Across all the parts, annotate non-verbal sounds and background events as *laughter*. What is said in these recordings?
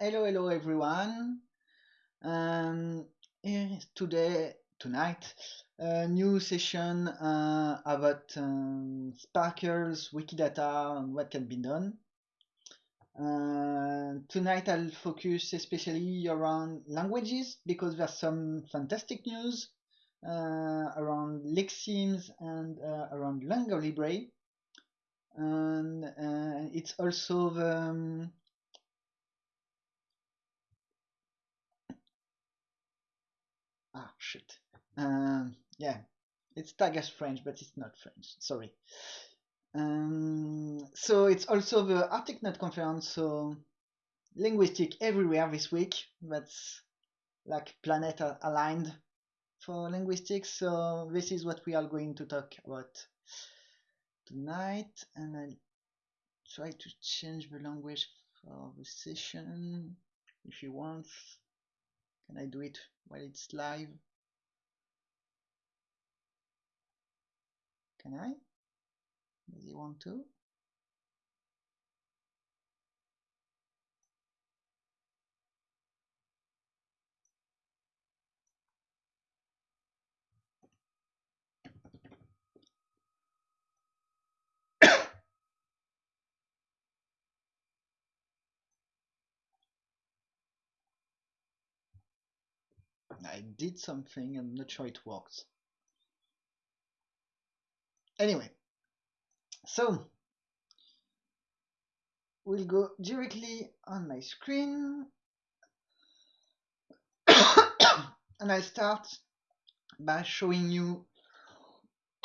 Hello, hello everyone. Um, today, tonight, a new session uh, about um, Sparkles, Wikidata, and what can be done. Uh, tonight I'll focus especially around languages because there's some fantastic news uh, around Lexemes and uh, around Lingua Libre. And uh, it's also the um, ah shit. Um, yeah it's tag as French but it's not French sorry. Um, so it's also the Arctic Knot conference so linguistic everywhere this week that's like planet aligned for linguistics so this is what we are going to talk about tonight and I'll try to change the language for the session if you want. Can I do it while it's live? Can I? Does he want to? *coughs* I did something, I'm not sure it works. Anyway, so we'll go directly on my screen *coughs* and I start by showing you *coughs*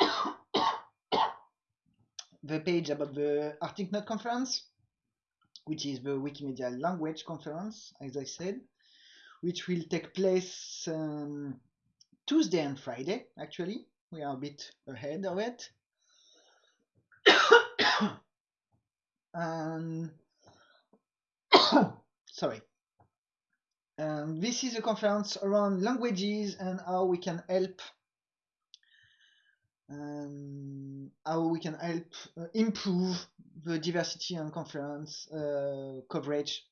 the page about the Arctic Knot conference, which is the Wikimedia language conference, as I said which will take place um, Tuesday and Friday, actually. We are a bit ahead of it. *coughs* um, *coughs* sorry. Um, this is a conference around languages and how we can help um, how we can help uh, improve the diversity and conference uh, coverage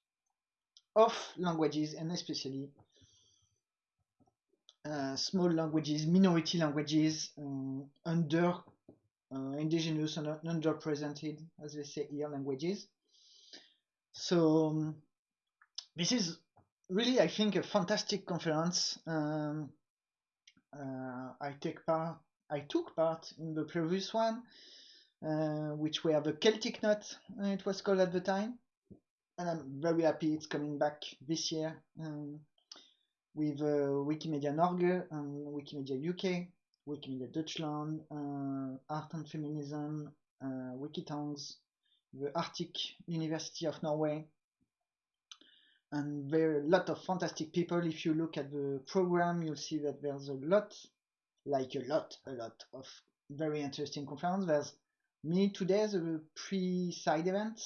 of languages and especially uh, small languages, minority languages, um, under uh, indigenous and underrepresented, as they say here, languages. So um, this is really, I think, a fantastic conference. Um, uh, I take part. I took part in the previous one, uh, which were the Celtic Knot, uh, it was called at the time and I'm very happy it's coming back this year um, with uh, Wikimedia Norge and Wikimedia UK, Wikimedia Deutschland, uh, Art and Feminism, uh, Wikitongues, the Arctic University of Norway, and there are a lot of fantastic people. If you look at the program, you'll see that there's a lot, like a lot, a lot of very interesting conferences. There's me today, the pre-side event.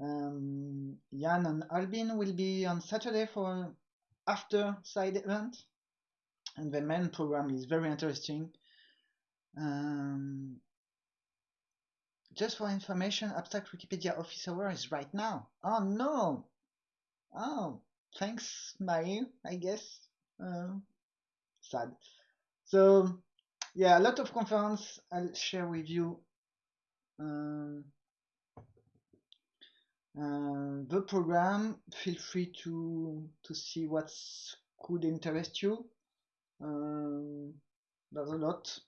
um, Jan and Albin will be on Saturday for after side event, and the main program is very interesting. Um, just for information, Abstract Wikipedia Office Hour is right now. Oh no! Oh, thanks, Mai, I guess. Uh, sad. So, yeah, a lot of conference I'll share with you. Um, uh, the program, feel free to to see what could interest you. Um, there's a lot,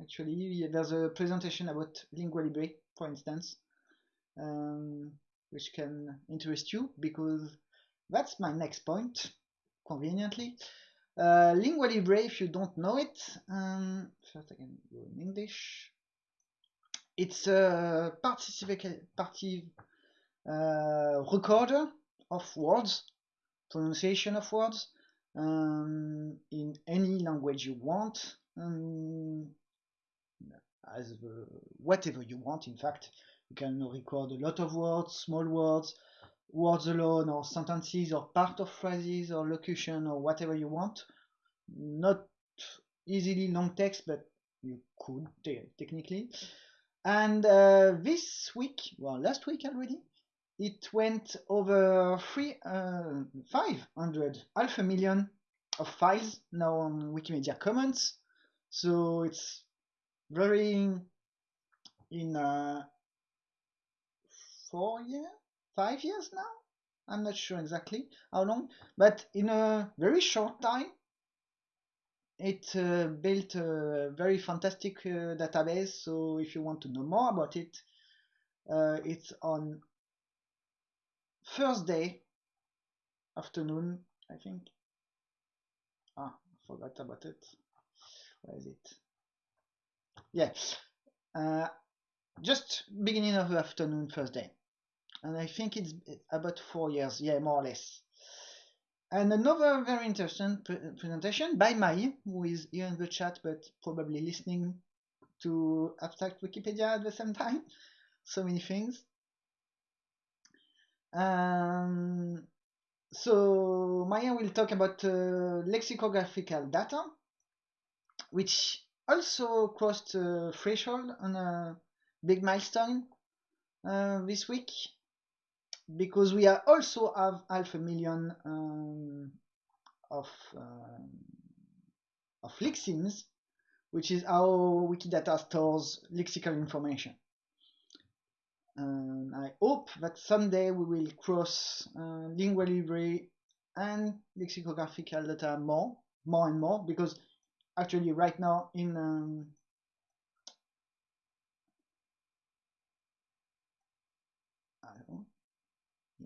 actually. There's a presentation about Lingua Libre, for instance, um, which can interest you because that's my next point, conveniently. Uh, Lingua Libre, if you don't know it, um, first go in English. It's a participative uh, recorder of words, pronunciation of words um, in any language you want, um, as the, whatever you want. In fact, you can record a lot of words, small words, words alone, or sentences, or part of phrases, or locution, or whatever you want. Not easily long text, but you could technically. And uh, this week, well, last week already, it went over three, uh, 500, half a million of files now on Wikimedia Commons. So it's very in uh, four years, five years now. I'm not sure exactly how long, but in a very short time, it uh, built a very fantastic uh, database. So if you want to know more about it, uh, it's on Thursday afternoon, I think. Ah, forgot about it. Where is it? Yeah, uh, just beginning of the afternoon Thursday. And I think it's about four years, yeah, more or less. And another very interesting pre presentation by Mai, who is here in the chat, but probably listening to Abstract Wikipedia at the same time. *laughs* So many things. Um, so Maya will talk about uh, lexicographical data, which also crossed a threshold on a big milestone uh, this week because we are also have half a million um, of um, of lexemes, which is how Wikidata stores lexical information. And I hope that someday we will cross uh, lingua libre and lexicographical data more, more and more, because actually right now in um,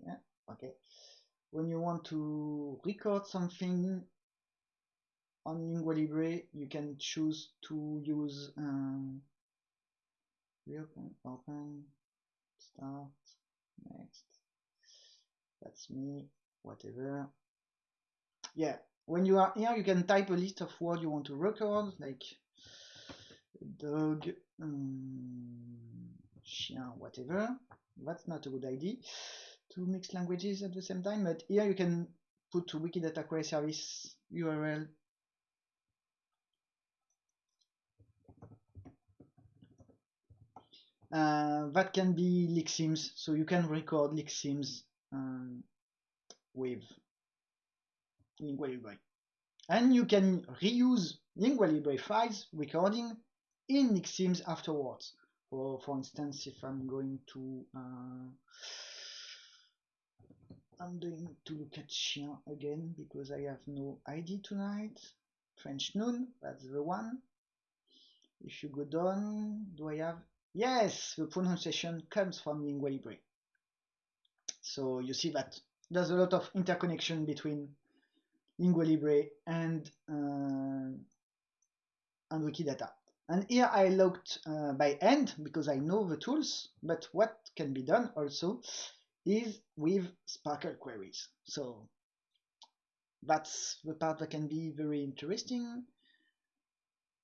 yeah, okay. When you want to record something on Lingua Libre, you can choose to use um, reopen, open, start, next. That's me, whatever. Yeah, when you are here, you can type a list of words you want to record, like dog, um, chien, whatever. That's not a good idea to mix languages at the same time, but here you can put to Wikidata Query Service URL Uh, that can be lexemes, so you can record lexemes um, with Lingua Libre. And you can reuse Lingua Libre files recording in lexemes afterwards. For, for instance, if I'm going to uh, I'm going to look at chien again because I have no ID tonight. French noon, that's the one. If you go down, do I have Yes, the pronunciation comes from Lingua Libre. So you see that there's a lot of interconnection between Lingua Libre and uh, and Wikidata. And here I looked uh, by hand because I know the tools, but what can be done also is with SPARQL queries. So that's the part that can be very interesting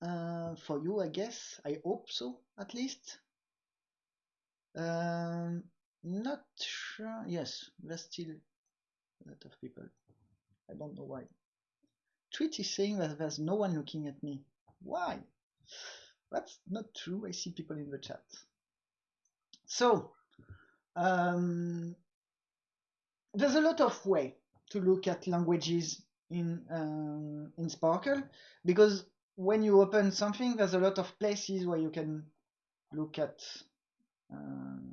uh, for you, I guess. I hope so, at least. Um, not sure. Yes, there's still a lot of people. I don't know why. Tweet is saying that there's no one looking at me. Why? That's not true. I see people in the chat. So, um, there's a lot of way to look at languages in um, in SPARQL because when you open something, there's a lot of places where you can look at um,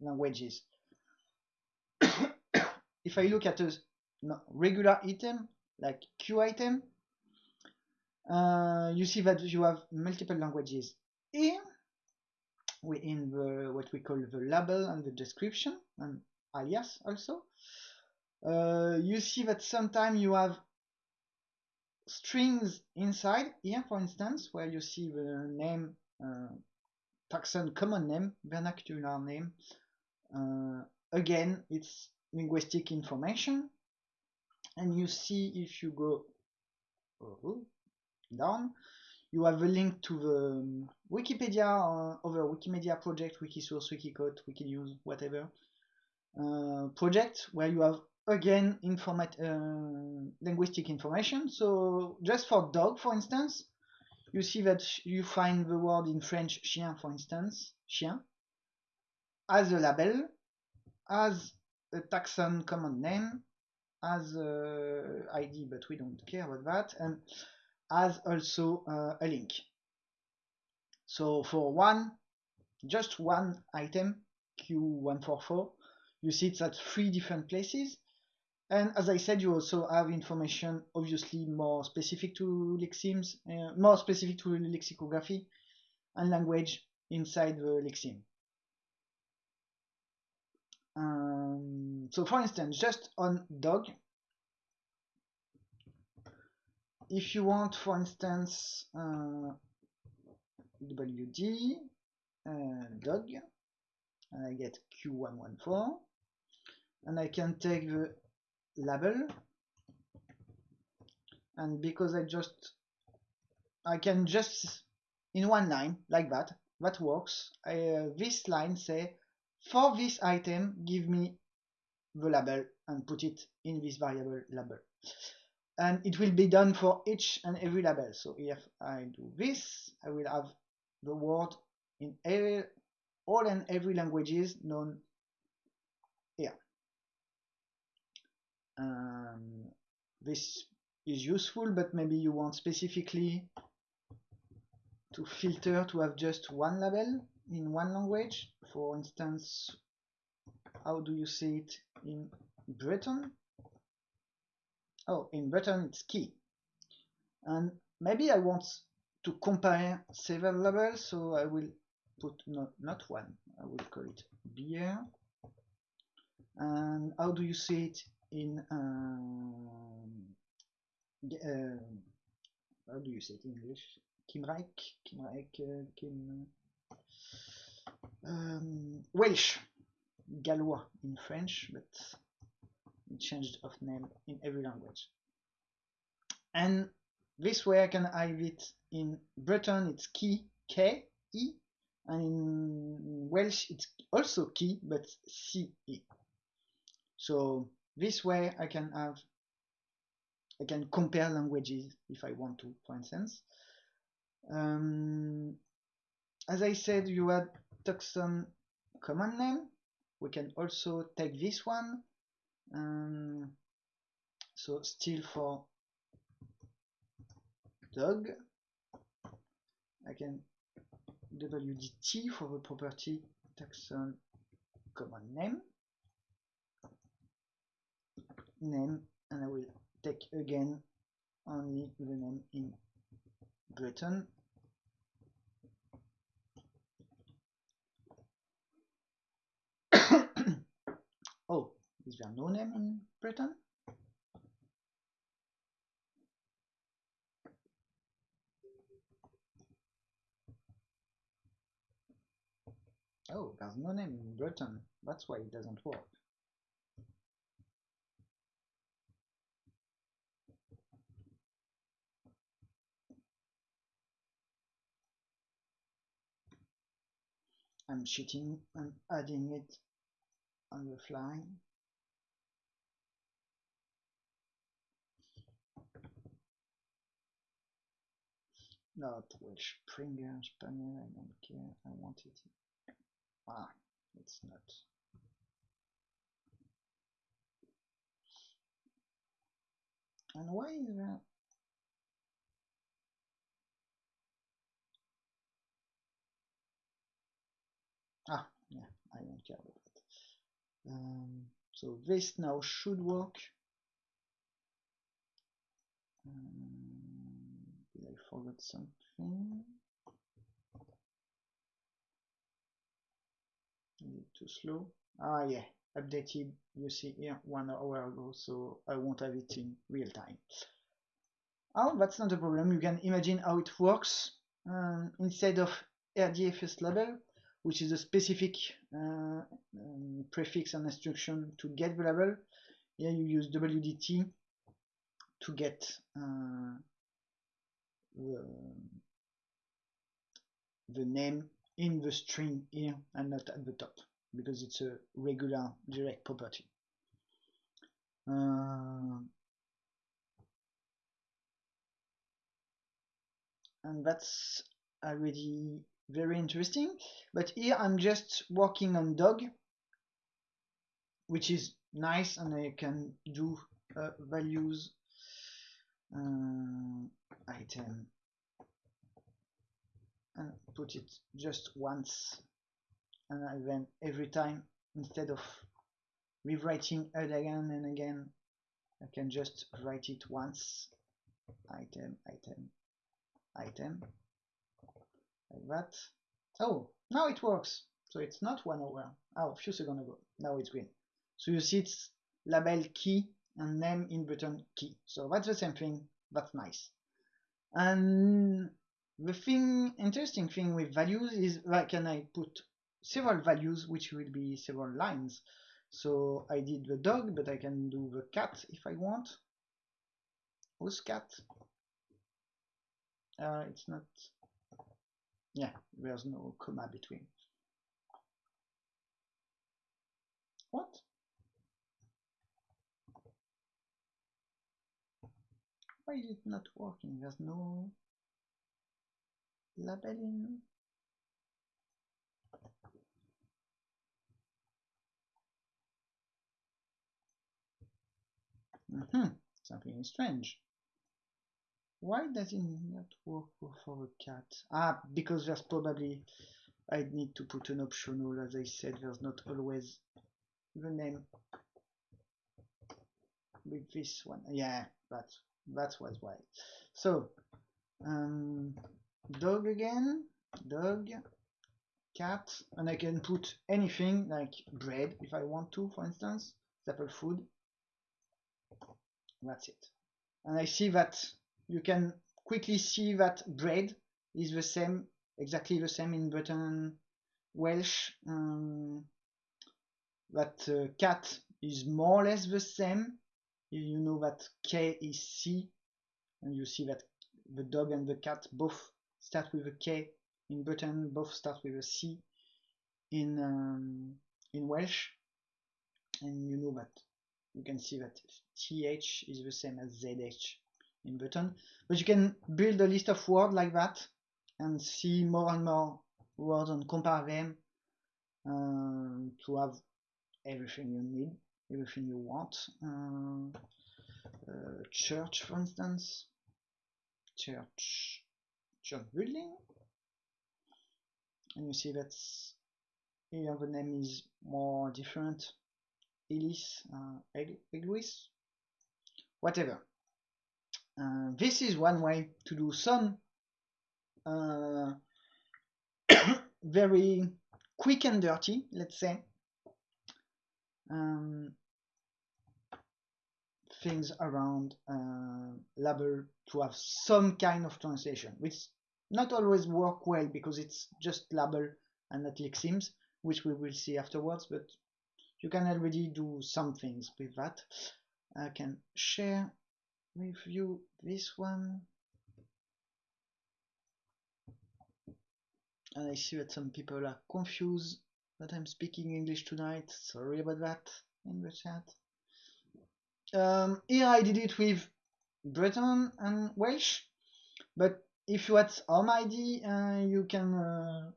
languages. *coughs* if I look at a regular item like Q item, uh, you see that you have multiple languages here in the what we call the label and the description and alias also. Uh, you see that sometimes you have strings inside here, for instance, where you see the name, uh, taxon common name, vernacular name. Uh, again, it's linguistic information. And you see if you go uh, down, you have a link to the um, Wikipedia uh, over Wikimedia project, Wikisource, Wikiquote, Wikinews, whatever uh, project where you have again informat uh, linguistic information. So just for dog, for instance, you see that you find the word in French chien, for instance, chien, as a label, as a taxon common name, as ID, but we don't care about that, and as also uh, a link. So for one, just one item, Q144, you see it's at three different places. And as I said, you also have information obviously more specific to lexemes, uh, more specific to lexicography and language inside the lexeme. Um, so for instance, just on dog, if you want, for instance, uh, WD uh, dog, and I get Q114, and I can take the label, and because I just, I can just, in one line, like that, that works, I, uh, this line say, for this item, give me the label and put it in this variable label. And it will be done for each and every label. So if I do this, I will have the word in every, all and every languages known here. Um, this is useful, but maybe you want specifically to filter to have just one label in one language. For instance, how do you say it in Breton? Oh, in Breton it's key. And maybe I want to compare several labels, so I will put not, not one, I will call it beer. And how do you say it in um, uh, how do you say it in English? Cymraeg, Cymraeg, uh, Kim, um, Welsh, gallois in French, but it changed of name in every language. And this way I can have it in Breton, it's key, K, E, and in Welsh it's also key, but C, E. So this way I can have, I can compare languages if I want to, for instance. Um, as I said, you had taxon common name. We can also take this one. Um, so still for dog, I can WDT for the property taxon common name name and I will take again only the name in Breton. *coughs* Oh is there no name in Breton? Oh there's no name in Breton. That's why it doesn't work I'm cheating and adding it on the fly. Not Welsh Springer, Spaniel, I don't care, I want it. Ah, it's not. And why is that? Ah, yeah, I don't care about that. Um, so this now should work. Um, did I forget something? Too slow? Ah, yeah, updated. You see here one hour ago, so I won't have it in real time. Oh, that's not a problem. You can imagine how it works. Um, instead of RDFS label, which is a specific uh, um, prefix and instruction to get the label. Here you use WDT to get uh, the, the name in the string here and not at the top because it's a regular direct property. Uh, and that's already very interesting. But here I'm just working on dog. which is nice and I can do uh, values uh, item and put it just once and then every time instead of rewriting it again and again I can just write it once item item item like that. Oh now it works. So it's not one over. oh a few seconds ago. Now it's green. So you see it's label key and name in Breton key. So that's the same thing. That's nice. And the thing interesting thing with values is where can I put several values which will be several lines. So I did the dog but I can do the cat if I want. Who's cat? Uh, it's not yeah there's no comma between. What? Why is it not working? There's no labeling. Mm -hmm. something strange why does it not work for a cat? Ah because there's probably I need to put an optional as I said there's not always the name. With this one yeah that's that's was why. So um, dog again dog cat and I can put anything like bread if I want to for instance staple food. That's it. And I see that you can quickly see that bread is the same exactly the same in Breton Welsh um, that uh, cat is more or less the same. You know that K is C and you see that the dog and the cat both start with a K. In Breton both start with a C. In um, in Welsh and you know that you can see that TH is the same as ZH in Breton but you can build a list of words like that and see more and more words and compare them uh, to have everything you need everything you want. Uh, uh, church for instance. Church church building. And you see that here the name is more different. Ellis, uh, whatever uh, this is one way to do some uh, *coughs* very quick and dirty let's say um, things around uh, label to have some kind of translation, which not always work well because it's just label and not lexemes, which we will see afterwards, but you can already do some things with that. I can share you this one. And I see that some people are confused that I'm speaking English tonight. Sorry about that in the chat. Um, here I did it with Breton and Welsh, but if you had Home ID, uh, you can, uh,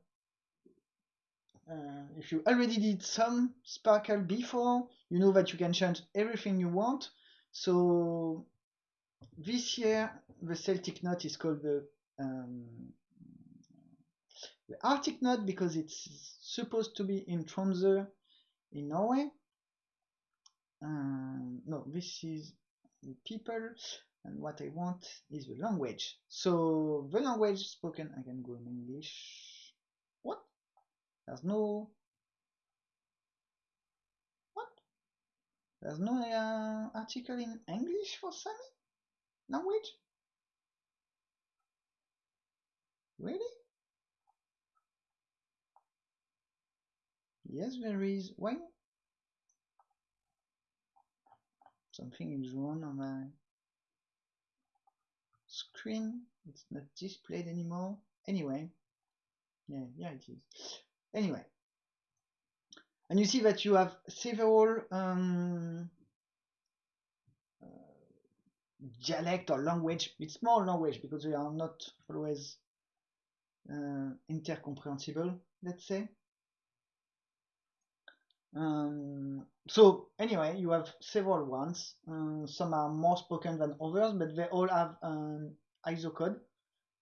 uh, if you already did some SPARQL before, you know that you can change everything you want. So this year, the Celtic knot is called the, um, the Arctic knot because it's supposed to be in Tromsø in Norway. Um, no this is the people and what I want is the language. So the language spoken I can go in English. What? There's no what? There's no uh, article in English for Sami language really? Yes there is. Why something is wrong on my screen. It's not displayed anymore. Anyway. Yeah yeah it is. Anyway. And you see that you have several um, dialect or language it's more language because they are not always uh, intercomprehensible let's say Um, so anyway, you have several ones. Uh, some are more spoken than others, but they all have an ISO code.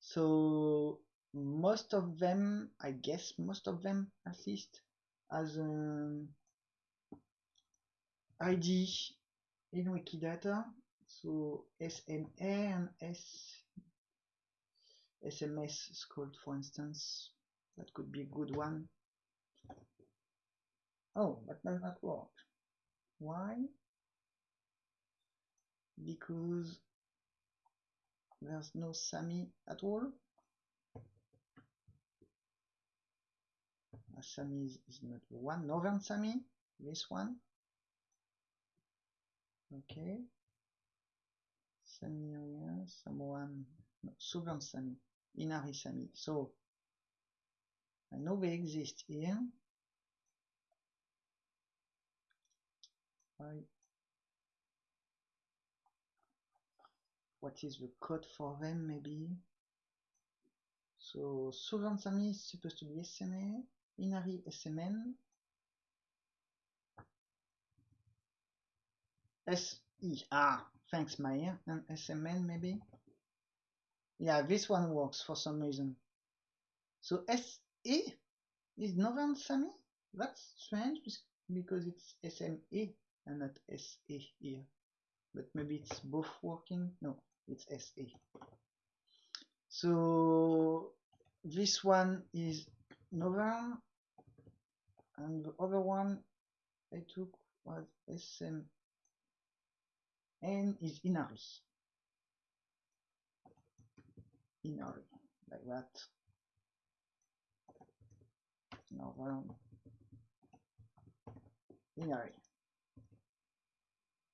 So most of them, I guess, most of them at least, has an ID in Wikidata. So SMA and S SMS is called, for instance. That could be a good one. Oh, that does not work. Why? Because there's no Sami at all. Uh, Sami is, is not the one. Northern Sami, this one. Okay. Sami area, someone, no, Inari Sami. So I know they exist here. What is the code for them maybe? So Southern Sami is supposed to be SMA Inari SMN SE ah thanks Maya. And SMN maybe? Yeah this one works for some reason. So SE is Northern Sami? That's strange because it's SME and not SE here. But maybe it's both working? No it's SE. so this one is Northern and the other one I took was SM and is Inari. Inari like that. Northern Inari.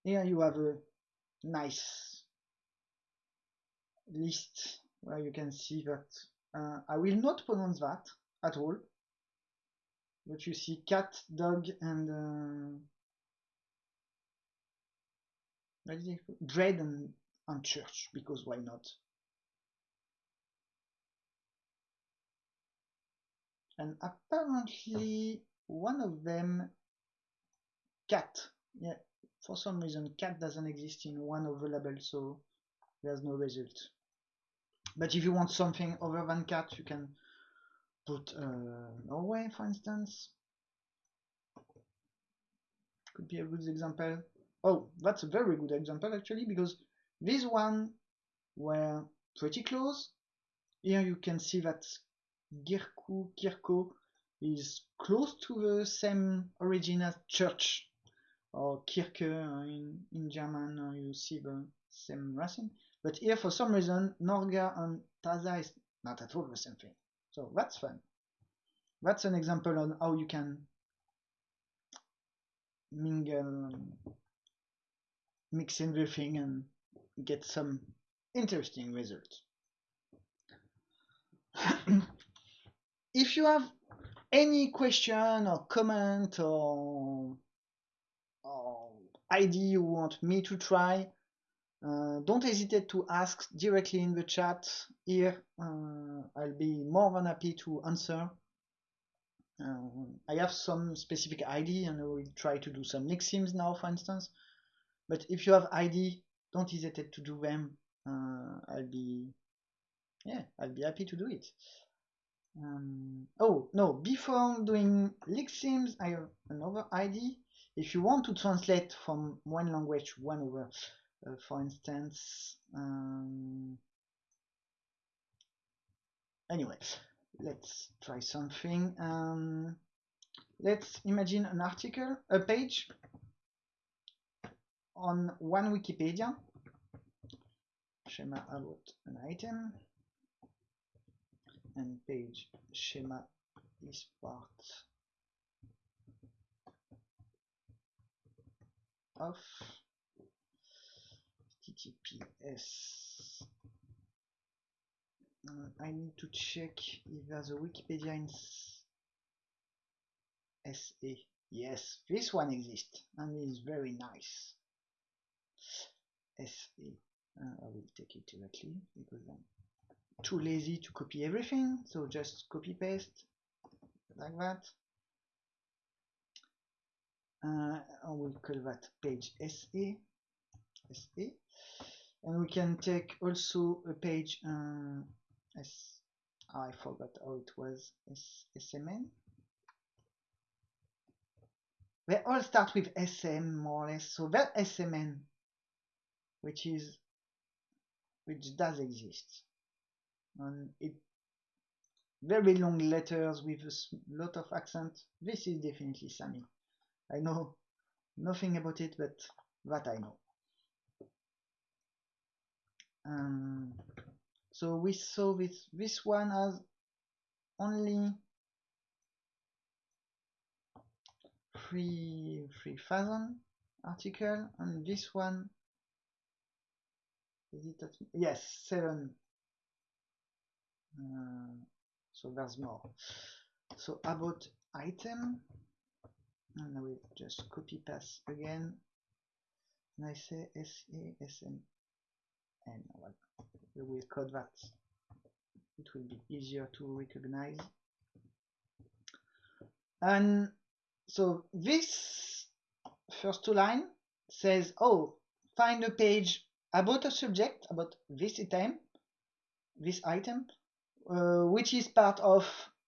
Here you have a nice list where you can see that uh, I will not pronounce that at all. But you see cat dog and uh, dread and, and church because why not? And apparently one of them cat yeah for some reason cat doesn't exist in one of the labels so there's no result. But if you want something other than cat you can put uh, Norway for instance. Could be a good example oh that's a very good example actually because these one were pretty close here you can see that Girku Kirko is close to the same origin as church or Kirke in, in German, uh, you see the same racing. But here, for some reason, Norga and Taza is not at all the same thing. So that's fun. That's an example on how you can mingle, mix everything and get some interesting results. *clears throat* if you have any question or comment or ID you want me to try, uh, don't hesitate to ask directly in the chat here. Uh, I'll be more than happy to answer. Uh, I have some specific ID and I will try to do some lexemes now, for instance. But if you have ID, don't hesitate to do them. Uh, I'll be, yeah, I'll be happy to do it. Um, oh no! Before doing lexemes, I have another ID if you want to translate from one language to one other, uh, for instance, um, anyway, let's try something. Um, let's imagine an article, a page on one Wikipedia, schema about an item, and page schema is part of https uh, I need to check if there's a Wikipedia in SA yes this one exists and is very nice SA uh, I will take it directly because I'm too lazy to copy everything so just copy paste like that. Uh, we'll call that page SA, SA, and we can take also a page oh, I forgot how it was S, SMN. They all start with SM more or less, so that SMN, which is which does exist, and it very long letters with a lot of accent. This is definitely Sami. I know nothing about it, but that I know. Um, so we saw this this one has only three three thousand article, and this one is it at, yes seven. Uh, so there's more. So about item, and I will just copy paste again, and I say S A S M N. Well, we will code that. It will be easier to recognize. And so this first two line says, oh, find a page about a subject, about this item, this item, uh, which is part of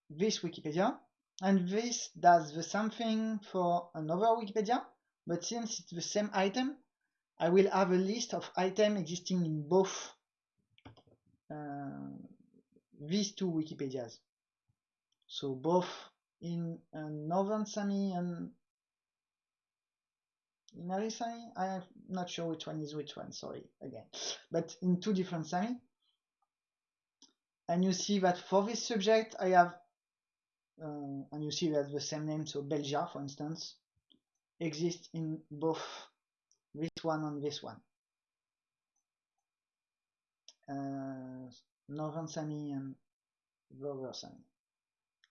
this Wikipedia. And this does the same thing for another Wikipedia, but since it's the same item, I will have a list of items existing in both uh, these two Wikipedias. So both in uh, Northern Sami and in Inari Sami, I'm not sure which one is which one, sorry, again. But in two different Sami, and you see that for this subject I have uh, and you see that the same name so Belgia for instance exists in both this one and this one. Uh, Northern Sami and Lower Sami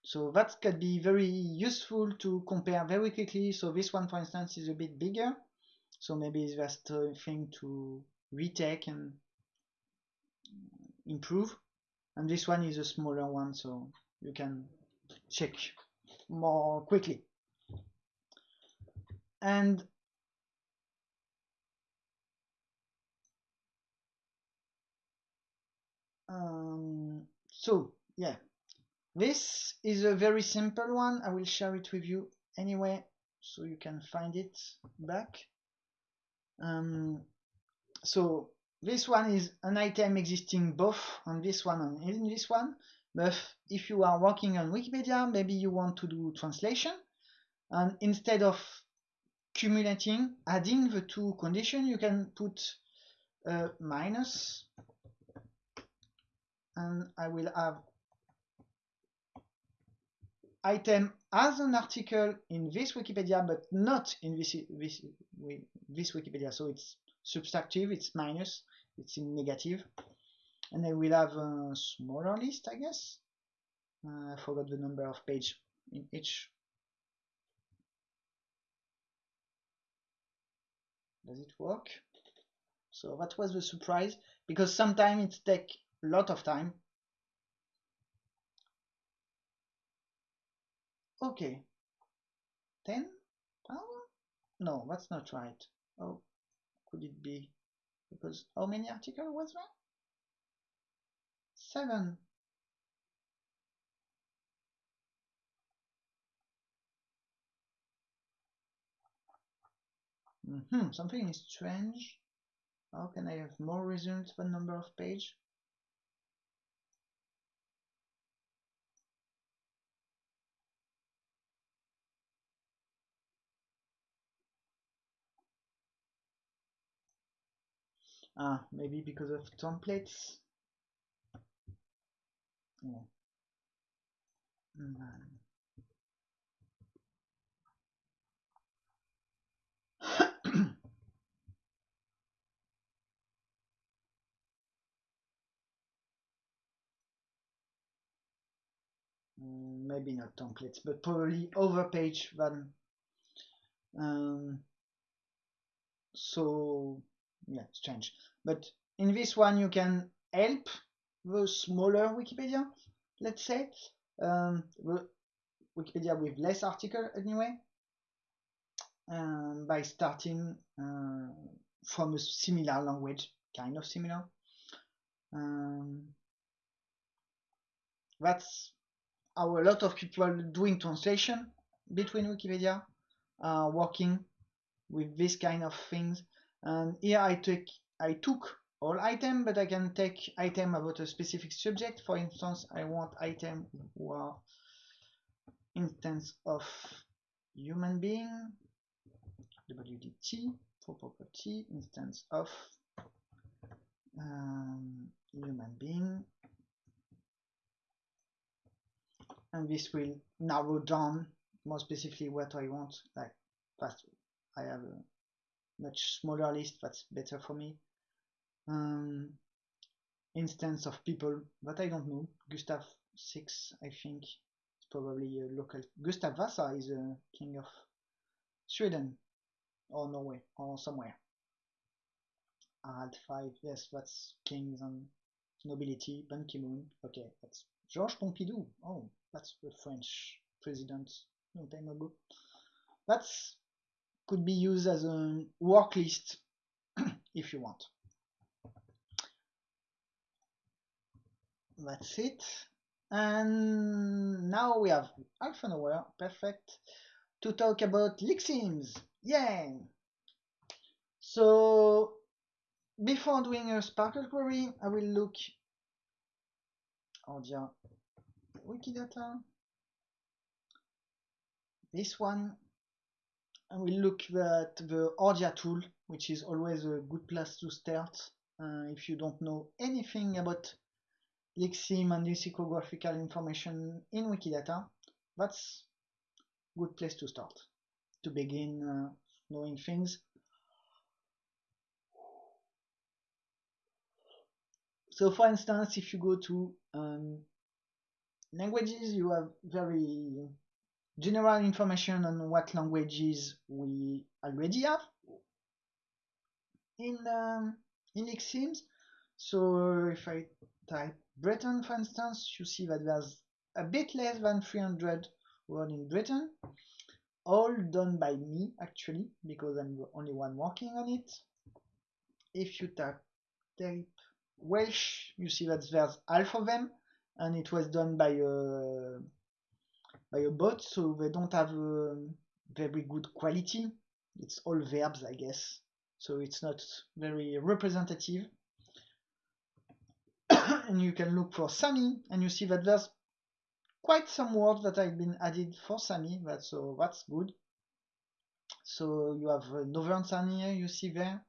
so that could be very useful to compare very quickly. So this one for instance is a bit bigger. So maybe it's just a thing to retake and improve. And this one is a smaller one so you can check more quickly. And um, so yeah this is a very simple one I will share it with you anyway so you can find it back um, so this one is an item existing both on this one and in this one. But if you are working on Wikipedia, maybe you want to do translation. And instead of cumulating, adding the two conditions, you can put a minus. And I will have item as an article in this Wikipedia, but not in this, this, this Wikipedia. So it's subtractive, it's minus, it's in negative. And then we'll have a smaller list, I guess. Uh, I forgot the number of page in each. Does it work? So that was the surprise, because sometimes it takes a lot of time. Okay. 10? Oh, no, that's not right. Oh, could it be? Because how many article was there? Seven. Mm -hmm, something is strange. How can I have more results than number of page? Ah, maybe because of templates. Yeah. Mm -hmm. *coughs* maybe not templates, but probably over page than um, so yeah, strange. But in this one, you can help the smaller Wikipedia, let's say, um, the Wikipedia with less article anyway. um, by starting uh, from a similar language, kind of similar. Um, that's how a lot of people doing translation between Wikipedia are working with this kind of things. And here I took I took all item, but I can take item about a specific subject. For instance, I want item who are instance of human being WDT for property instance of um, human being and this will narrow down more specifically what I want like I have a much smaller list that's better for me um, instance of people that I don't know. Gustav 6 I think it's probably a local. Gustav Vasa is a king of Sweden or Norway or somewhere. Harald 5 yes that's kings and nobility. Ban Ki-moon okay that's Georges Pompidou. Oh that's the French president long time ago. That's could be used as a work list *coughs* if you want. That's it. And now we have half an hour, perfect, to talk about Lexemes. Yay! So before doing a SPARQL query, I will look oh yeah Wikidata. This one, I will look at the Ordia tool, which is always a good place to start uh, if you don't know anything about lexeme and lexicographical information in Wikidata. That's a good place to start to begin uh, knowing things. So for instance, if you go to um, languages, you have very general information on what languages we already have in um, in Lexemes. So if I type Breton, for instance, you see that there's a bit less than 300 words in Breton, all done by me actually, because I'm the only one working on it. If you type, type Welsh, you see that there's half of them, and it was done by a by a bot, so they don't have a very good quality. It's all verbs, I guess, so it's not very representative. *coughs* and you can look for Sami, and you see that there's quite some words that have been added for Sami. That's so that's good. So you have uh, Northern Sami, uh, you see there,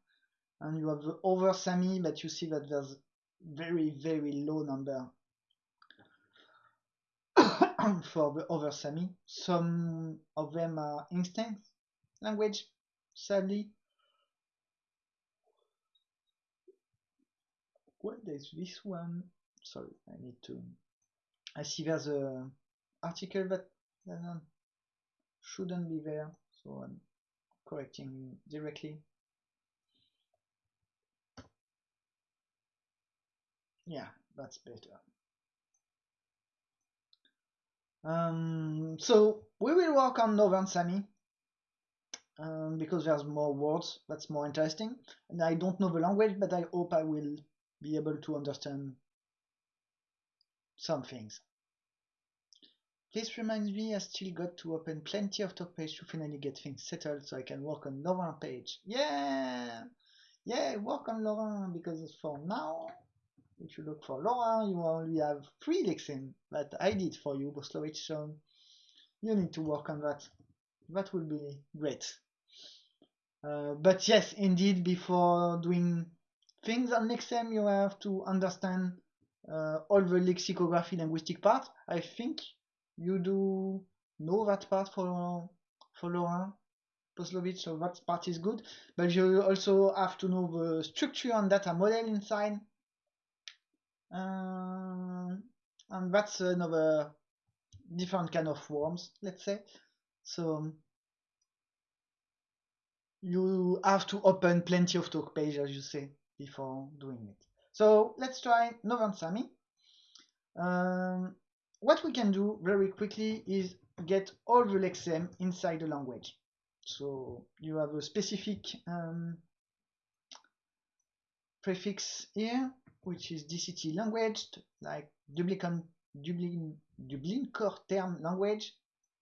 and you have the Over Sami, but you see that there's very very low number *coughs* for the other Sami. Some of them are instinct language, sadly. What is this one? Sorry, I need to. I see there's a article that shouldn't be there, so I'm correcting directly. Yeah, that's better. Um, so we will work on Northern Sami um, because there's more words. That's more interesting. And I don't know the language, but I hope I will be able to understand some things. This reminds me I still got to open plenty of talk page to finally get things settled so I can work on Northern page. Yeah! Yeah, work on Lorraine because for now if you look for Laura, you only have three lexemes that I did for you, Poslovitch, so you need to work on that. That will be great. Uh, but yes, indeed, before doing things on Lexem, you have to understand uh, all the lexicography linguistic part. I think you do know that part for for Laura Poslovitch, so that part is good. But you also have to know the structure and data model inside um, and that's another different kind of worms, let's say. So you have to open plenty of talk page, as you say, before doing it. So let's try Northern Sami. Um, what we can do very quickly is get all the lexeme inside the language. So you have a specific um, prefix here, which is DCT language, like Dublin, Dublin, Dublin core term language.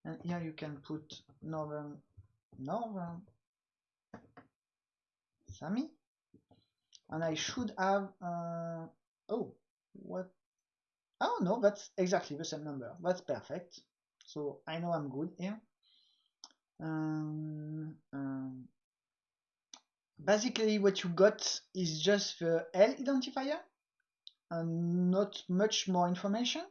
And here you can put Northern, Northern Sami. And I should have, uh, oh, what? Oh no, that's exactly the same number. That's perfect. So I know I'm good here. Um, um, basically what you got is just the L identifier and not much more information.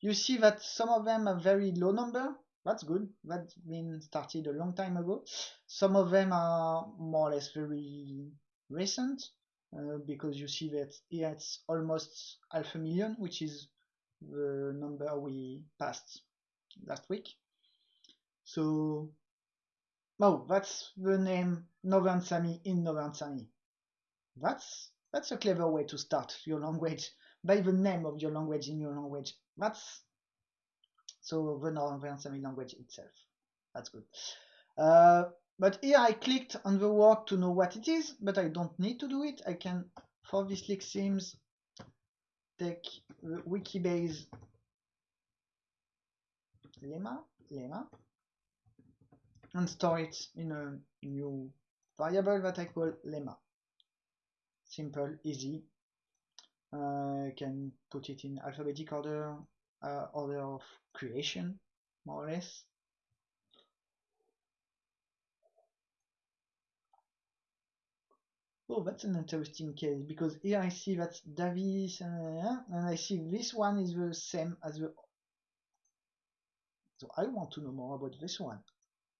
You see that some of them are very low number. That's good. That's been started a long time ago. Some of them are more or less very recent uh, because you see that it's almost half a million, which is the number we passed last week. So, oh, that's the name Northern Sami in Northern Sami. That's that's a clever way to start your language by the name of your language in your language. That's so the Northern Sami language itself. That's good. Uh, but here I clicked on the word to know what it is, but I don't need to do it. I can, for this sims, take the Wikibase lemma, lemma, and store it in a new variable that I call lemma. Simple, easy. Uh, I can put it in alphabetic order, uh, order of creation, more or less. Oh, that's an interesting case because here I see that's Davis uh, and I see this one is the same as the. So I want to know more about this one.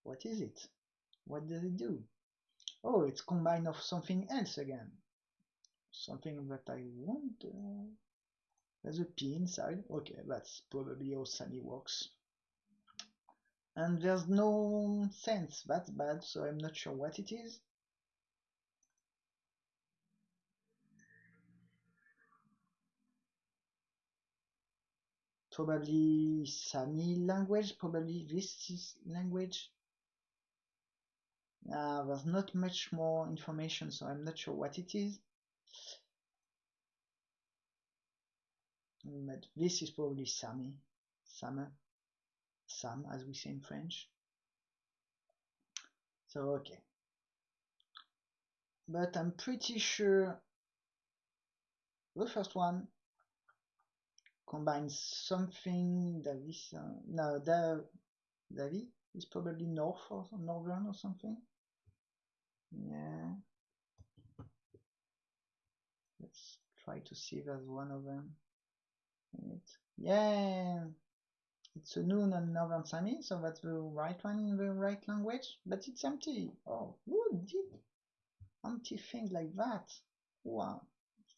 What is it? What does it do? Oh, it's combined of something else again. Something that I want. Uh, there's a P inside. Okay, that's probably how Sami works. And there's no sense. That's bad, so I'm not sure what it is. Probably Sami language, probably this is language. Uh, there's not much more information, so I'm not sure what it is. But this is probably Sami, Same, Sam, as we say in French. So, okay. But I'm pretty sure the first one combines something that is uh, no Davi is probably north or northern or something. Yeah. Let's try to see if there's one of them. Yeah. It's a noon and northern Sami, so that's the right one in the right language, but it's empty. Oh, who did empty things like that? Wow.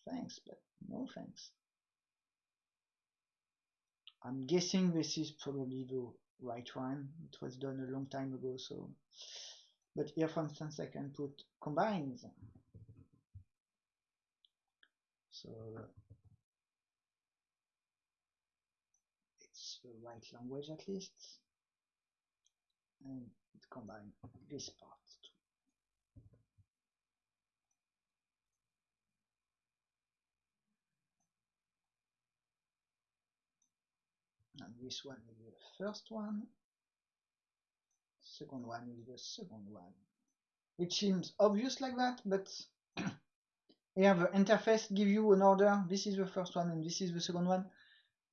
Thanks, but no thanks. I'm guessing this is probably the right one. It was done a long time ago, so. But here, for instance, I can put combines. So it's the right language at least. And it combines this part and this one is the first one. Second one is the second one which seems obvious like that but *clears throat* here the interface give you an order. This is the first one and this is the second one.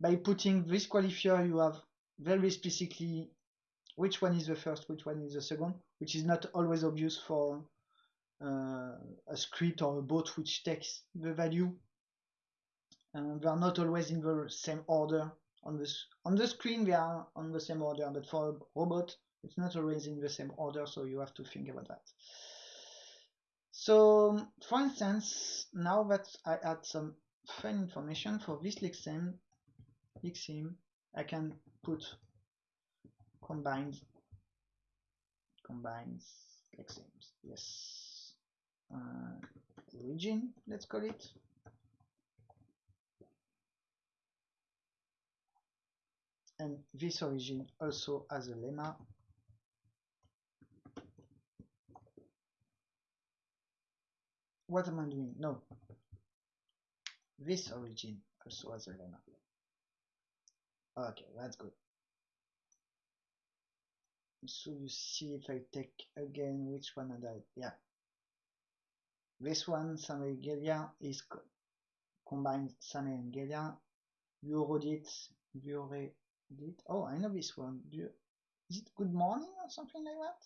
By putting this qualifier you have very specifically which one is the first which one is the second which is not always obvious for uh, a script or a bot which takes the value. Uh, they are not always in the same order on this on the screen they are on the same order but for robot it's not always in the same order so you have to think about that. So for instance now that I add some fun information for this lexem lexem I can put combines combines lexems yes. Uh, origin let's call it and this origin also has a lemma what am I doing? No. This origin also has a lemma. Okay, that's good. So you see if I take again which one I died. Yeah. This one, Samuel Gelia, is co combines Samuel and Gelia. You wrote Vuredit. Oh, I know this one. Is it good morning or something like that?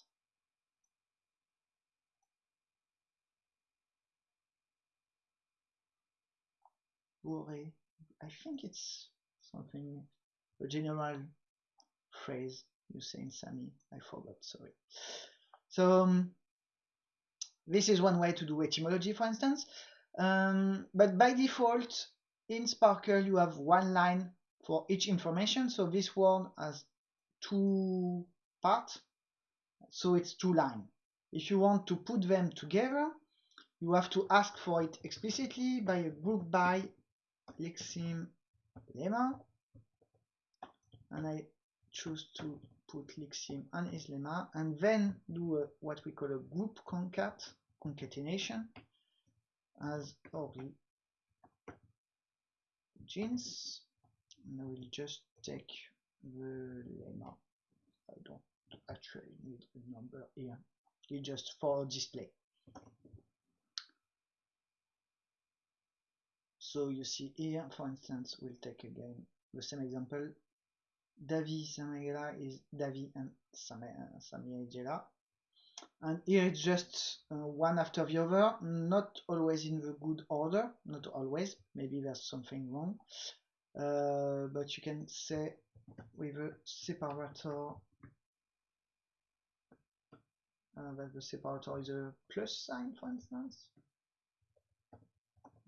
Worry. I think it's something, a general phrase you say in Sami. I forgot, sorry. So, um, this is one way to do etymology, for instance. Um, but by default, in SPARQL, you have one line for each information. So this one has two parts, so it's two lines. If you want to put them together, you have to ask for it explicitly by a group by lexeme lemma, and I choose to put lexeme and his lemma, and then do a, what we call a group concat concatenation as origins. And I will just take the lemma. I don't actually need a number here. It's just for display. So you see here, for instance, we'll take again the same example. Davi Samegela is Davi and Samiegela. And here it's just uh, one after the other, not always in the good order, not always, maybe there's something wrong. Uh, but you can say with a separator uh, that the separator is a plus sign, for instance.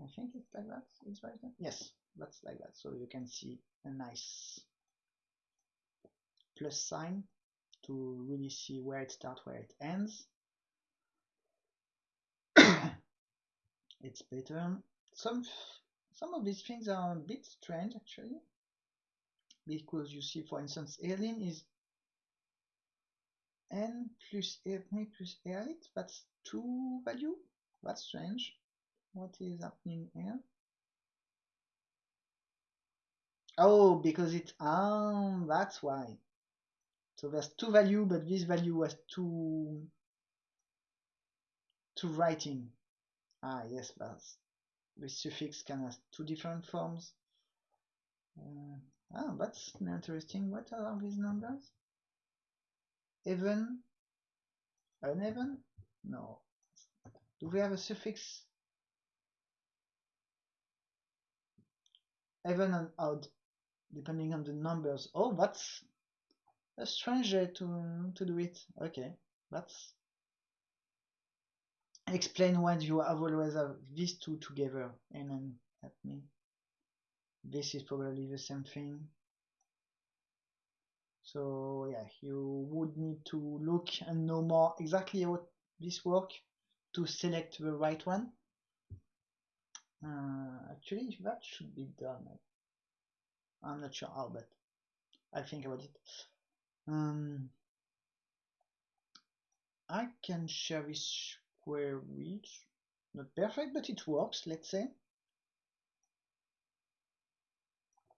I think it's like that. It's right there. Yes, that's like that. So you can see a nice plus sign to really see where it starts, where it ends. *coughs* it's better. Some some of these things are a bit strange actually, because you see, for instance, Erlin is n plus Erlin plus Erlit. That's two value. That's strange. What is happening here? Oh, because it's um, that's why. So there's two value, but this value was two two writing. Ah, yes, that's the suffix can have two different forms. Uh, ah, that's interesting. What are these numbers? Even? Uneven? No. Do we have a suffix even and odd, depending on the numbers. Oh, that's a strange way to, to do it. Okay, that's explain why you have always have these two together and then at me. This is probably the same thing. So yeah, you would need to look and know more exactly how this work to select the right one. Uh, actually, that should be done. I'm not sure how, but I'll think about it. Um, I can share this query. Not perfect, but it works, let's say.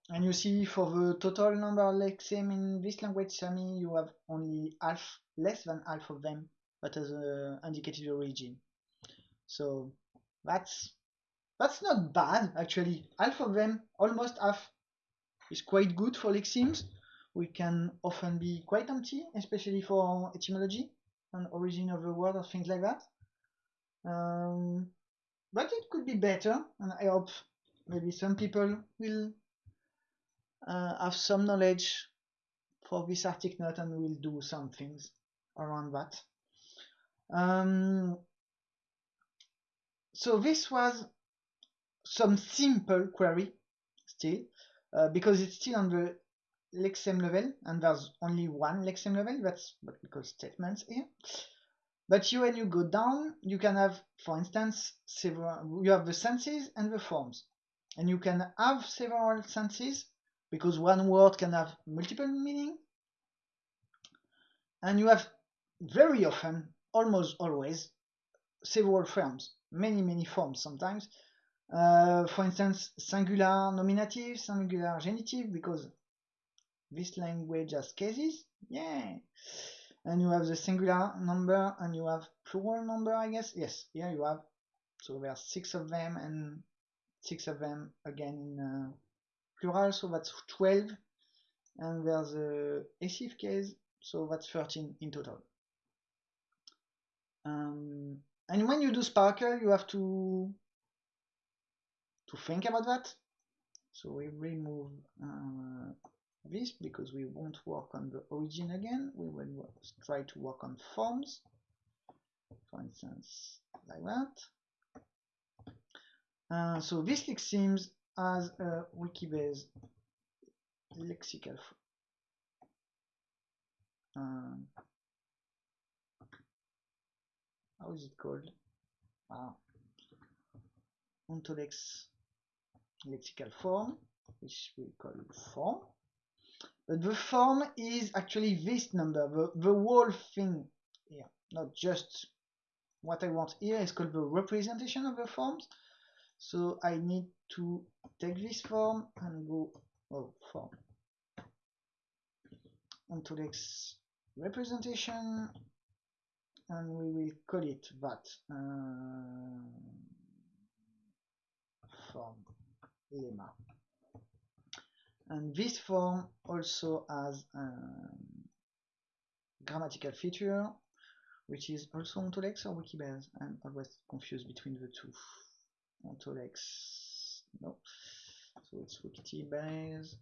And you see for the total number of lexemes in this language Sami, you have only half, less than half of them that has uh, indicated origin. So that's that's not bad, actually. Half of them, almost half, is quite good for lexemes. We can often be quite empty, especially for etymology and origin of the word or things like that. Um, but it could be better, and I hope maybe some people will uh, have some knowledge for this Arctic Knot and will do some things around that. Um, so this was some simple query still, uh, because it's still on the lexeme level, and there's only one lexeme level, that's what we call statements here. But you, when you go down, you can have, for instance, several, you have the senses and the forms. And you can have several senses, because one word can have multiple meaning. And you have very often, almost always, several forms. many, many forms sometimes. Uh, for instance, singular nominative, singular genitive, because this language has cases. Yeah. And you have the singular number and you have plural number, I guess. Yes, here you have. So there are six of them and six of them again in uh, plural, so that's 12. And there's a essive case, so that's 13 in total. Um, and when you do SPARQL you have to to think about that. So we remove uh, this because we won't work on the origin again. We will try to work on forms, for instance, like that. Uh, so this lexemes as a Wikibase lexical um, how is it called? Ah, Ontolex lexical form, which we call form. But the form is actually this number, the, the whole thing here, not just what I want here is called the representation of the forms. So I need to take this form and go, oh, form, Ontolex representation, and we will call it that uh, form lemma. And this form also has a grammatical feature, which is also Ontolex or Wikibase. I'm always confused between the two. Ontolex, no. So it's Wikibase.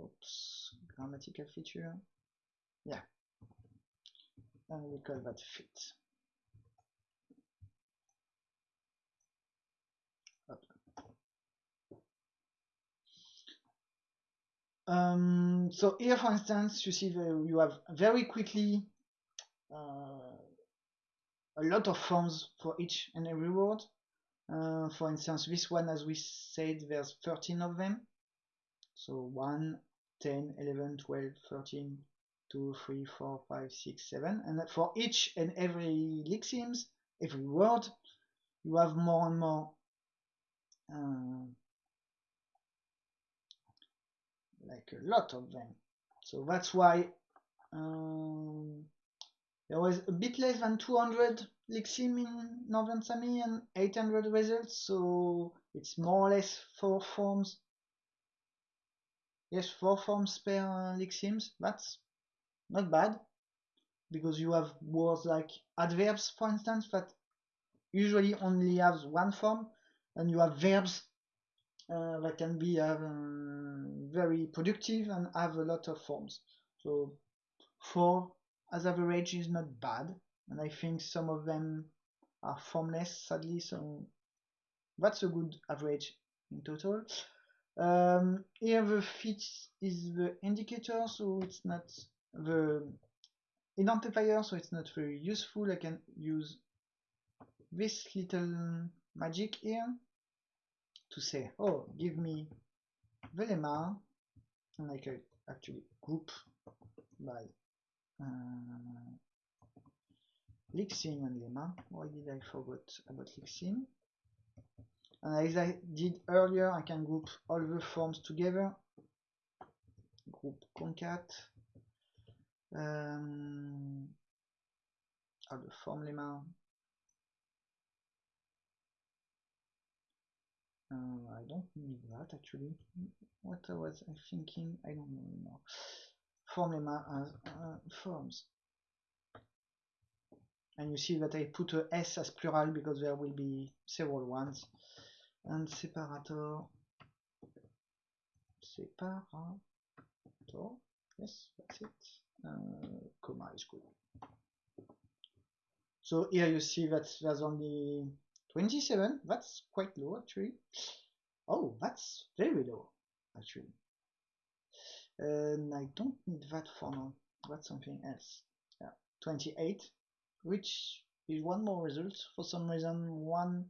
Oops, grammatical feature. Yeah. And we call that fit. Um, so here, for instance, you see the, you have very quickly uh, a lot of forms for each and every word. Uh, for instance, this one, as we said, there's 13 of them. So 1, 10, 11, 12, 13, 2, 3, 4, 5, 6, 7. And for each and every lexemes, every word, you have more and more uh, like a lot of them. So that's why um, there was a bit less than 200 lexeme in Northern Sami and 800 results, so it's more or less four forms. Yes, four forms per uh, lexemes. That's not bad because you have words like adverbs, for instance, that usually only have one form, and you have verbs uh, that can be uh, very productive and have a lot of forms. So four as average is not bad, and I think some of them are formless, sadly, so that's a good average in total. Um, here the fit is the indicator, so it's not the identifier, so it's not very useful. I can use this little magic here to say, oh, give me lemma, and I can actually group by uh, lexeme and lemma. Why did I forget about lexeme? And as I did earlier, I can group all the forms together. Group concat. Um, all the form lemma Uh, I don't need that actually. What I was thinking, I don't know anymore. Form lemma as uh, forms. And you see that I put a S as plural because there will be several ones. And separator, separator, yes, that's it. Uh, comma is good. So here you see that there's only 27, that's quite low actually. Oh, that's very low actually. And I don't need that for now. That's something else. Yeah, 28, which is one more result. For some reason, one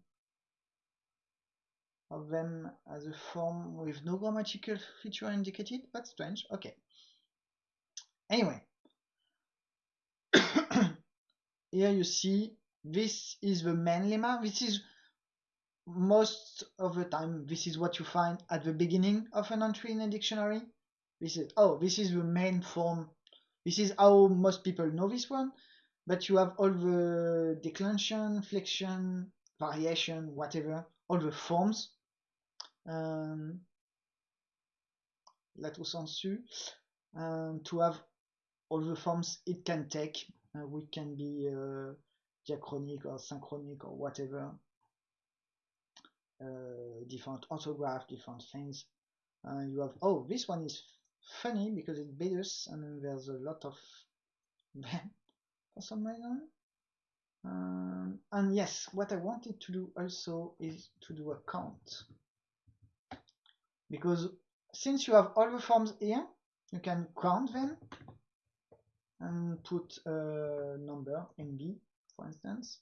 of them as a form with no grammatical feature indicated. That's strange. Okay. Anyway, *coughs* here you see this is the main lemma. This is most of the time, this is what you find at the beginning of an entry in a dictionary. This is, oh, this is the main form. This is how most people know this one, but you have all the declension, flexion, variation, whatever, all the forms. Um, lato sensu, um, to have all the forms it can take, uh, which can be uh, diachronic or synchronic or whatever. Uh, different orthograph, different things. Uh, you have, oh, this one is funny because it's Bedus and there's a lot of them *laughs* for some reason. Um, and yes, what I wanted to do also is to do a count. Because since you have all the forms here, you can count them and put a number NB, for instance.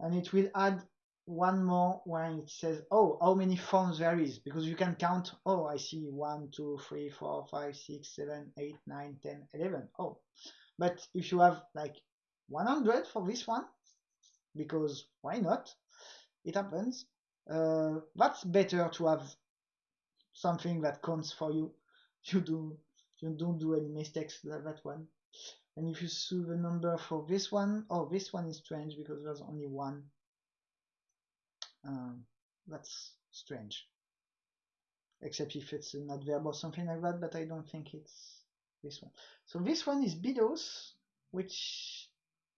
And it will add one more when it says, oh, how many forms there is, because you can count, oh, I see 1, 2, 3, 4, 5, 6, 7, 8, 9, 10, 11. Oh, but if you have like 100 for this one, because why not? It happens. Uh, that's better to have something that counts for you. You do you don't do any mistakes like that one. And if you see the number for this one, oh, this one is strange because there's only one. Um, that's strange. Except if it's an adverb or something like that, but I don't think it's this one. So this one is bidos, which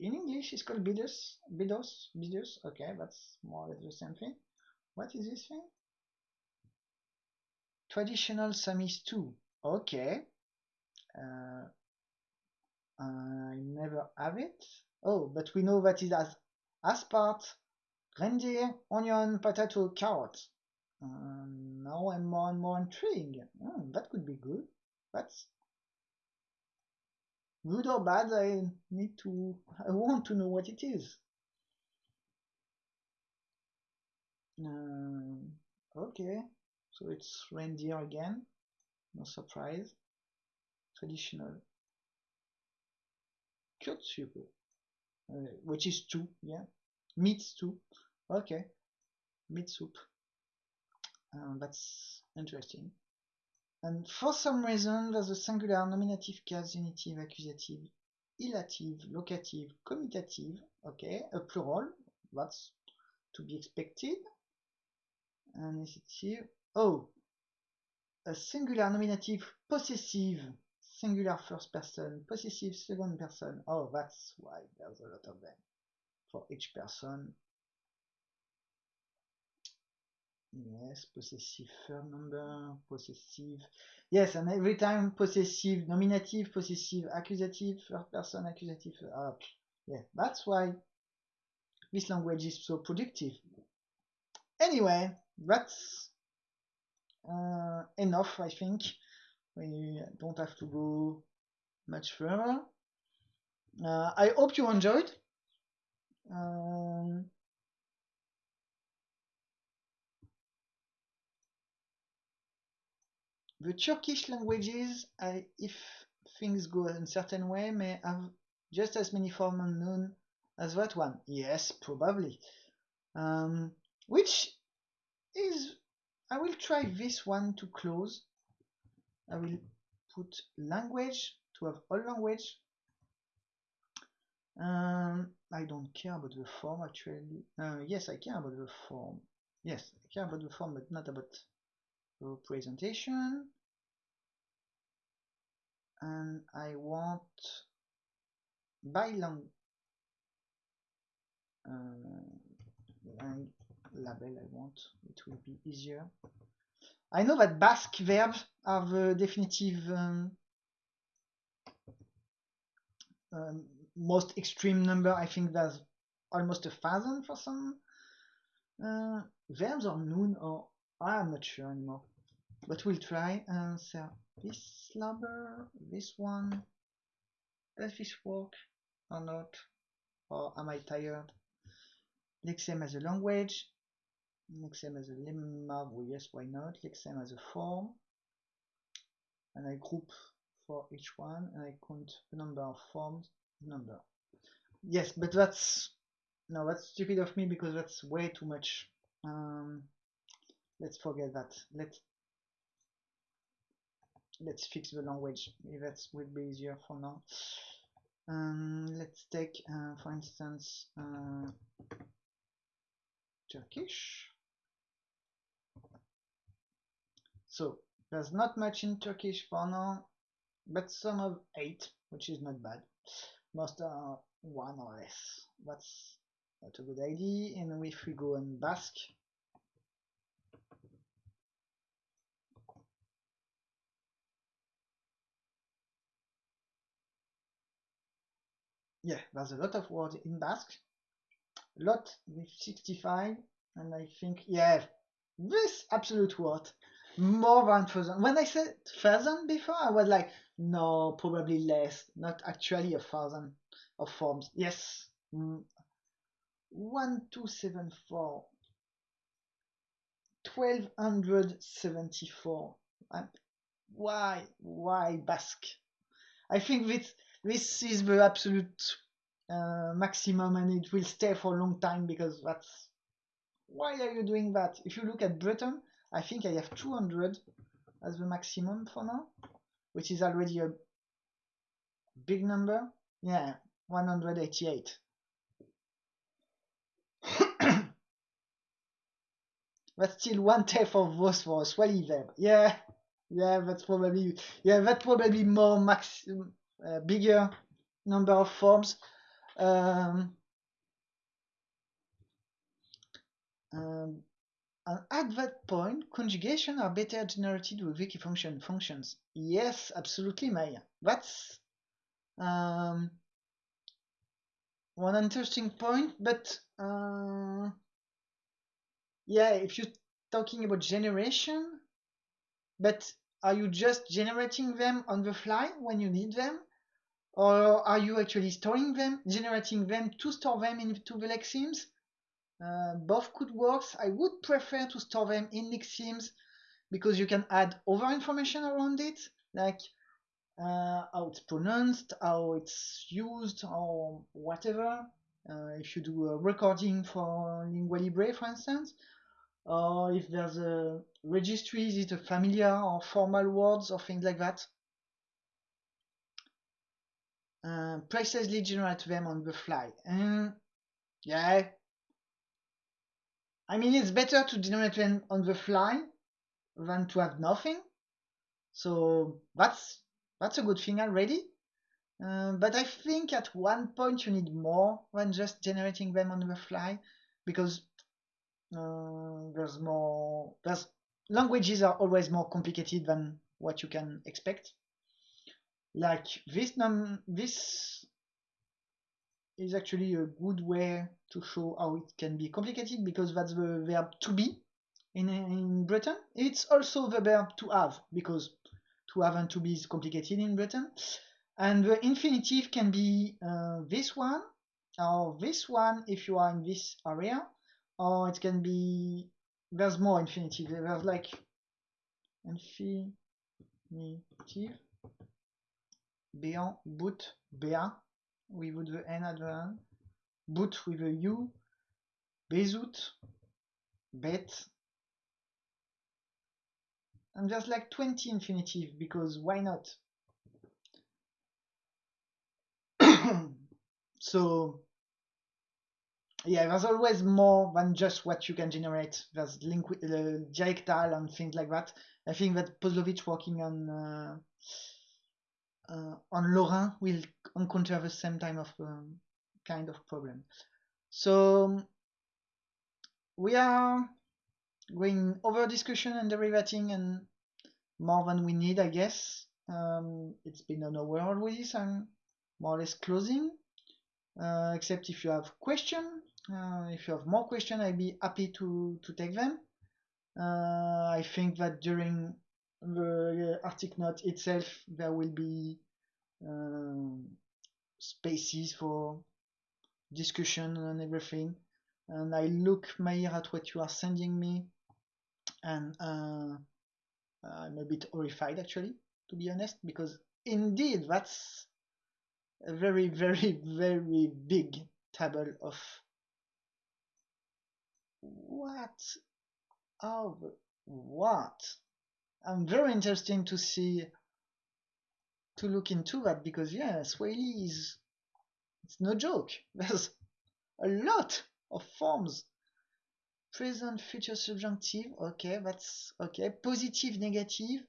in English is called bidos, bidos, bidos. Okay, that's more or less the same thing. What is this thing? Traditional Samis 2. Okay. Uh, I never have it. Oh, but we know that it has aspartate, reindeer, onion, potato, carrot. Uh, now I'm more and more intrigued. Oh, that could be good. That's good or bad. I need to. I want to know what it is. Uh, okay, so it's reindeer again. No surprise. Traditional Kürtsuppe, uh, which is two, yeah, meat stew. Okay, meat soup. That's interesting. And for some reason, there's a singular nominative case, genitive, accusative, illative, locative, commutative. Okay, a plural. That's to be expected. And initiative. Oh, a singular nominative possessive singular first person, possessive second person. Oh, that's why there's a lot of them for each person. Yes, possessive third number, possessive. Yes, and every time possessive, nominative, possessive, accusative, first person, accusative. Uh, yeah, that's why this language is so productive. Anyway, that's uh, enough, I think we don't have to go much further. Uh, I hope you enjoyed. Um, the Turkish languages, I, if things go a certain way, may have just as many forms unknown as that one. Yes, probably. Um, which is, I will try this one to close I will put language to have all language. Um, I don't care about the form actually. Uh, yes, I care about the form. Yes, I care about the form, but not about the presentation. And I want by lang uh, label I want. It will be easier. I know that Basque verbs are the definitive um, um, most extreme number. I think there's almost a thousand for some uh, verbs or noon or I'm not sure anymore. But we'll try. Uh, so this number, this one, does this work or not? Or am I tired? Lexem as a language, Lexem as a lemma, well, yes, why not? Lexem as a form, and I group for each one, and I count the number of forms, number. yes, but that's no, that's stupid of me because that's way too much. Um, let's forget that. Let's let's fix the language. That will be easier for now. Um, let's take, uh, for instance, uh, Turkish. So there's not much in Turkish for now, but some of eight, which is not bad. Most are one or less. That's not a good idea. And if we go on Basque, yeah, there's a lot of words in Basque. A lot with 65, and I think, yeah, this absolute word more than thousand. When I said thousand before, I was like, no, probably less, not actually a thousand of forms. Yes, mm. one two seven four. 1274 and why why basque i think this this is the absolute uh, maximum and it will stay for a long time because that's why are you doing that if you look at breton I think I have 200 as the maximum for now, which is already a big number. Yeah, 188. *coughs* that's still one tenth of those for a swally verb. Yeah, yeah, that's probably yeah, that's probably more max uh, bigger number of forms. Um, um, and at that point, conjugation are better generated with Wikifunction functions. Yes, absolutely, Maya. That's um, one interesting point, but uh, yeah, if you're talking about generation, but are you just generating them on the fly when you need them? Or are you actually storing them, generating them to store them into the lexemes? Uh, both could work. I would prefer to store them in lexemes because you can add other information around it, like uh, how it's pronounced, how it's used, or whatever. Uh, if you do a recording for Lingua Libre, for instance, or if there's a registry, is it a familiar or formal words or things like that. Uh, precisely generate them on the fly. And yeah, I mean, it's better to generate them on the fly than to have nothing. So that's that's a good thing already. Uh, but I think at one point you need more than just generating them on the fly because uh, there's more there's languages are always more complicated than what you can expect. Like this num this is actually a good way to show how it can be complicated because that's the verb to be in, in Breton. It's also the verb to have because to have and to be is complicated in Breton. And the infinitive can be uh, this one or this one if you are in this area, or it can be there's more infinitive. There's like infinitive, béant, boot, béa, with the N at the end, boot with a U, bezout, bet, and there's like 20 infinitive because why not? *coughs* so yeah, there's always more than just what you can generate. There's link uh, dialectal and things like that. I think that Poslovitch working on uh, uh, on Lorrain will encounter the same type of um, kind of problem. So we are going over discussion and derivating and more than we need, I guess. Um, it's been an hour already, so I'm more or less closing. Uh, except if you have question, uh, if you have more question, I'd be happy to to take them. Uh, I think that during the Arctic Knot itself, there will be um, spaces for discussion and everything. And I look, Mayer, at what you are sending me, and uh, I'm a bit horrified actually, to be honest, because indeed that's a very, very, very big table of what of what. I'm very interesting to see to look into that because yeah, Swahili is it's no joke. *laughs* There's a lot of forms. Present, future, subjunctive. Okay, that's okay. Positive, negative.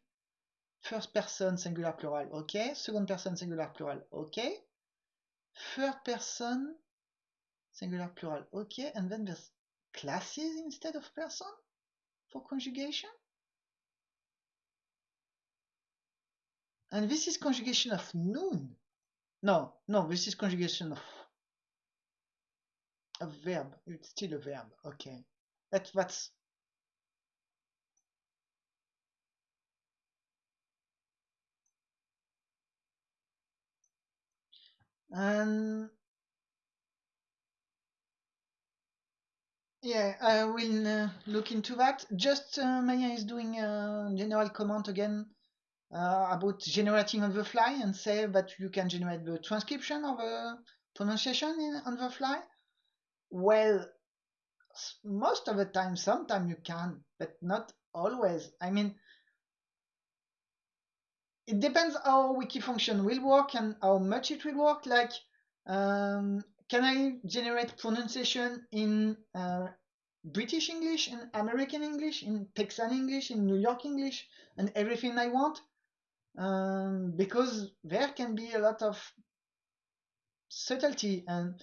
First person, singular, plural. Okay. Second person, singular, plural. Okay. Third person, singular, plural. Okay. And then there's classes instead of person for conjugation. And this is conjugation of noun. No, no, this is conjugation of a verb. It's still a verb. Okay. That, that's and yeah, I will uh, look into that. Just uh, Maya is doing a general comment again uh, about generating on the fly and say that you can generate the transcription of a pronunciation in, on the fly. Well, most of the time, sometimes you can, but not always. I mean, it depends how wiki function will work and how much it will work. Like, um, can I generate pronunciation in uh, British English, in American English, in Texan English, in New York English, and everything I want? Um, because there can be a lot of subtlety and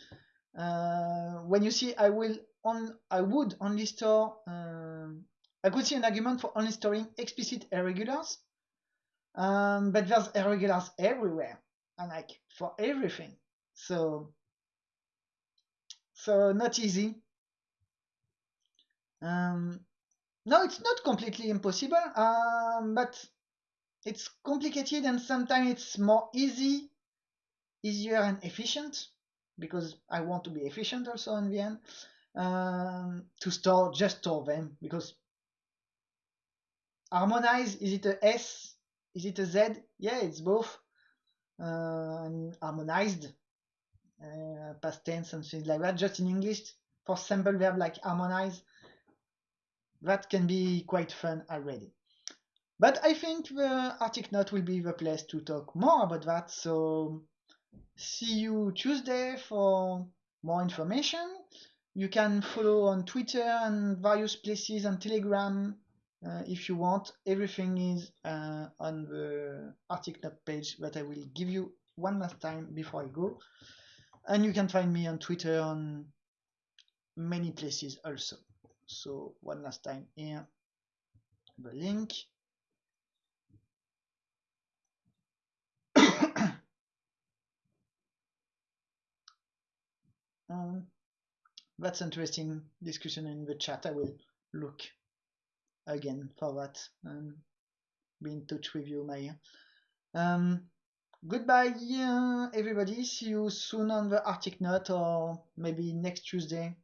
uh, when you see I will on I would only store uh, I could see an argument for only storing explicit irregulars. Um, but there's irregulars everywhere and like for everything. So so not easy. Um, no it's not completely impossible um, but it's complicated and sometimes it's more easy easier and efficient because I want to be efficient also in the end um, to store just store them because harmonize is it a S is it a Z? Yeah it's both uh, harmonized uh, past tense and things like that. Just in English for simple verb like harmonize. That can be quite fun already but I think the Arctic Knot will be the place to talk more about that so see you Tuesday for more information. You can follow on Twitter and various places and Telegram uh, if you want. Everything is uh, on the Arctic Knot page that I will give you one last time before I go. And you can find me on Twitter on many places also. So one last time here, the link. Um, that's interesting discussion in the chat. I will look again for that and be in touch with you, Maya. Um, goodbye, uh, everybody. See you soon on the Arctic Knot or maybe next Tuesday.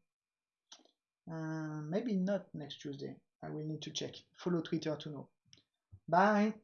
Uh, maybe not next Tuesday. I will need to check. Follow Twitter to know. Bye.